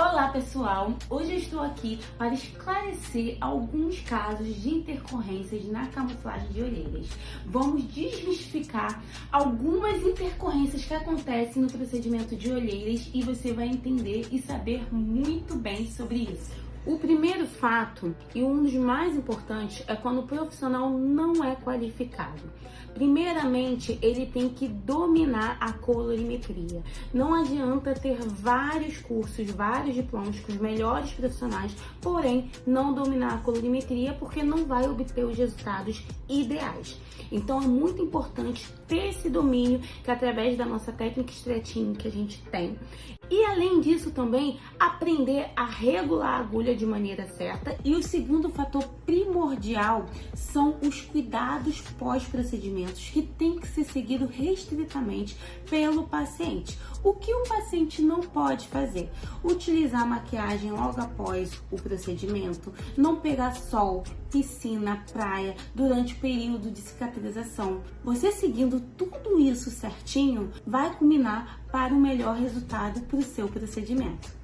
Olá pessoal, hoje estou aqui para esclarecer alguns casos de intercorrências na camuflagem de orelhas. Vamos desmistificar algumas intercorrências que acontecem no procedimento de olheiras e você vai entender e saber muito bem sobre isso. O primeiro fato, e um dos mais importantes, é quando o profissional não é qualificado. Primeiramente, ele tem que dominar a colorimetria. Não adianta ter vários cursos, vários diplomas com os melhores profissionais, porém não dominar a colorimetria porque não vai obter os resultados ideais. Então é muito importante ter esse domínio que através da nossa técnica estretinho que a gente tem. E além disso também aprender a regular a agulha de maneira certa. E o segundo fator primordial são os cuidados pós-procedimentos que tem que ser seguido restritamente pelo paciente. O que o paciente não pode fazer? Utilizar maquiagem logo após o procedimento, não pegar sol, piscina, praia durante o período de cicatrização. Você seguindo tudo isso certinho vai culminar para o melhor resultado para o seu procedimento.